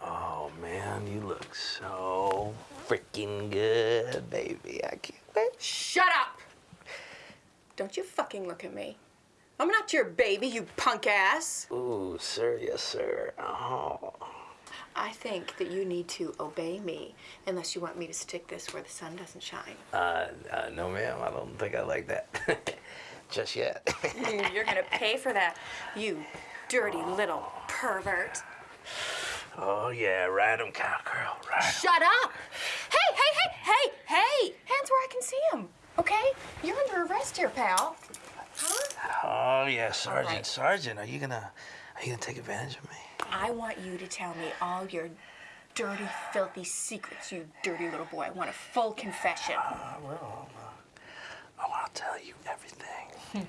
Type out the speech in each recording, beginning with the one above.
Oh man, you look so freaking good, baby. I can't wait. Shut up! Don't you fucking look at me. I'm not your baby, you punk ass. Ooh, sir, yes, sir. Oh. I think that you need to obey me unless you want me to stick this where the sun doesn't shine. Uh, uh no, ma'am. I don't think I like that. Just yet. Mm, You're gonna pay for that, you dirty little pervert. oh yeah, ride 'em, cowgirl, ride 'em. Shut up! Hey, hey, hey, hey, hey! Hands where I can see them, okay? You're under arrest here, pal. Huh? Oh yeah, Sergeant, right. Sergeant. Are you gonna, are you gonna take advantage of me? I want you to tell me all your dirty, filthy secrets, you dirty little boy. I want a full confession. I will. Uh, I want to tell you everything.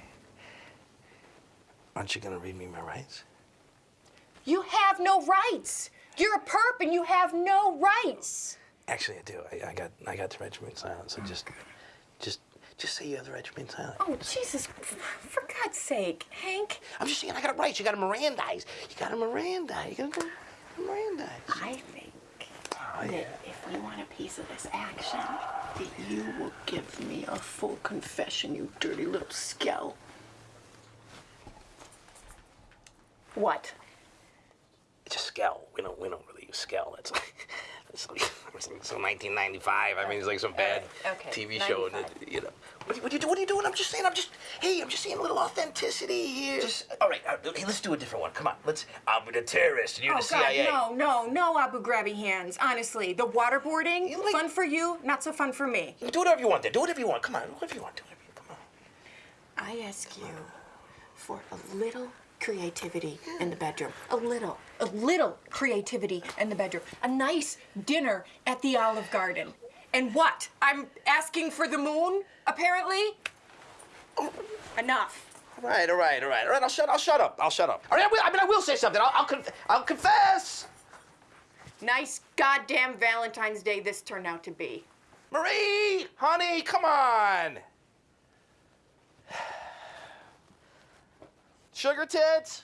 Aren't you gonna read me my rights? You have no rights. You're a perp and you have no rights. Actually, I do. I, I got, I got the right to remain silent. So just, just, just say you have the right to remain silent. Oh, Jesus, for God's sake, Hank. I'm just saying I got it right. You got to Mirandize. You got to Mirandize. You got to Mirandize. I think Oh, that yeah. if you want a piece of this action, that you will give me a full confession, you dirty little scout. What? It's a skell. We don't, we don't really use skell. That's like, that's like, some 1995. I mean, it's like some bad okay, TV show. And it, you know, what, do you- what, do you? What are you doing? I'm just saying. I'm just, hey, I'm just seeing a little authenticity here. Just, all right. all right, hey, let's do a different one. Come on. Let's. I'm the terrorist, and you're Oh the CIA. God, no, no, no Abu Grabby hands. Honestly, the waterboarding, You like- fun for you, not so fun for me. Do whatever you want. Then. Do whatever you want. Come on. Do whatever you want. Do whatever you want. Come on. I ask you for a little creativity in the bedroom. A little, a little creativity in the bedroom. A nice dinner at the Olive Garden. And what? I'm asking for the moon, apparently? Enough. All right. All right. All right. All right. I'll shut. I'll shut up. I'll shut up. All right. I, will, I mean, I will say something. I'll. I'll, conf- I'll confess. Nice goddamn Valentine's Day this turned out to be. Marie, honey, come on. Sugar tits?